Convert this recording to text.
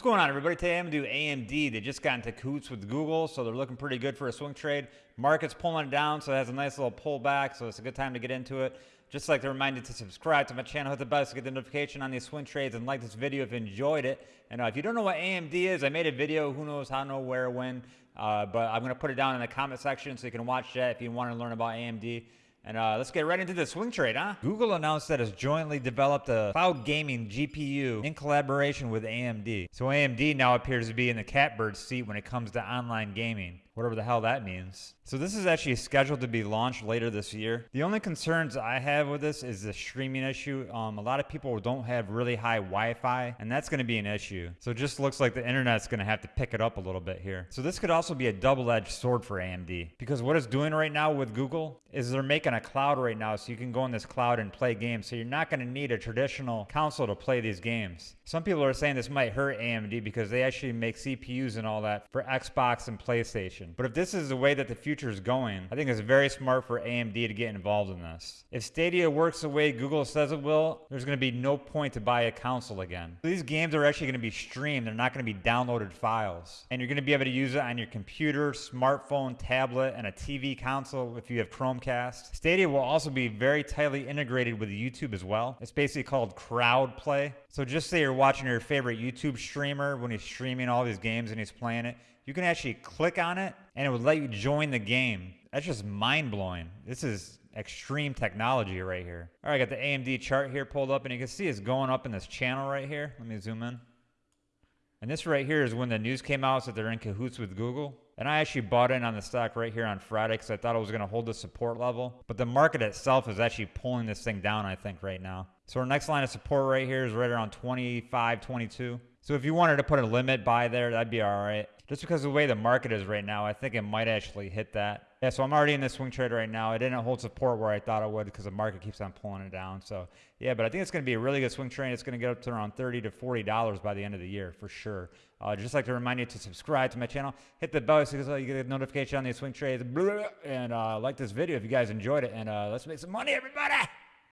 What's going on, everybody? Today I'm going to do AMD. They just got into cahoots with Google, so they're looking pretty good for a swing trade. Market's pulling it down, so it has a nice little pullback, so it's a good time to get into it. Just like to remind you to subscribe to my channel, hit the bell to get the notification on these swing trades, and like this video if you enjoyed it. And uh, if you don't know what AMD is, I made a video, who knows how, know where, when, uh, but I'm going to put it down in the comment section so you can watch that if you want to learn about AMD. And uh, let's get right into the swing trade, huh? Google announced that it's jointly developed a cloud gaming GPU in collaboration with AMD. So AMD now appears to be in the catbird seat when it comes to online gaming whatever the hell that means. So this is actually scheduled to be launched later this year. The only concerns I have with this is the streaming issue. Um, a lot of people don't have really high Wi-Fi, and that's going to be an issue. So it just looks like the internet's going to have to pick it up a little bit here. So this could also be a double-edged sword for AMD because what it's doing right now with Google is they're making a cloud right now so you can go in this cloud and play games. So you're not going to need a traditional console to play these games. Some people are saying this might hurt AMD because they actually make CPUs and all that for Xbox and PlayStation. But if this is the way that the future is going, I think it's very smart for AMD to get involved in this. If Stadia works the way Google says it will, there's going to be no point to buy a console again. These games are actually going to be streamed. They're not going to be downloaded files. And you're going to be able to use it on your computer, smartphone, tablet, and a TV console if you have Chromecast. Stadia will also be very tightly integrated with YouTube as well. It's basically called crowd play. So just say you're watching your favorite YouTube streamer when he's streaming all these games and he's playing it you can actually click on it and it would let you join the game. That's just mind blowing. This is extreme technology right here. All right, I got the AMD chart here pulled up and you can see it's going up in this channel right here. Let me zoom in. And this right here is when the news came out that they're in cahoots with Google. And I actually bought in on the stock right here on Friday because I thought it was going to hold the support level. But the market itself is actually pulling this thing down, I think, right now. So our next line of support right here is right around 25, 22. So if you wanted to put a limit buy there, that'd be all right. Just because of the way the market is right now, I think it might actually hit that. Yeah, so I'm already in this swing trade right now. It didn't hold support where I thought it would because the market keeps on pulling it down. So yeah, but I think it's going to be a really good swing trade. It's going to get up to around 30 to $40 by the end of the year for sure. Uh, just like to remind you to subscribe to my channel, hit the bell so you get a notification on these swing trades, and uh, like this video if you guys enjoyed it. And uh, let's make some money, everybody!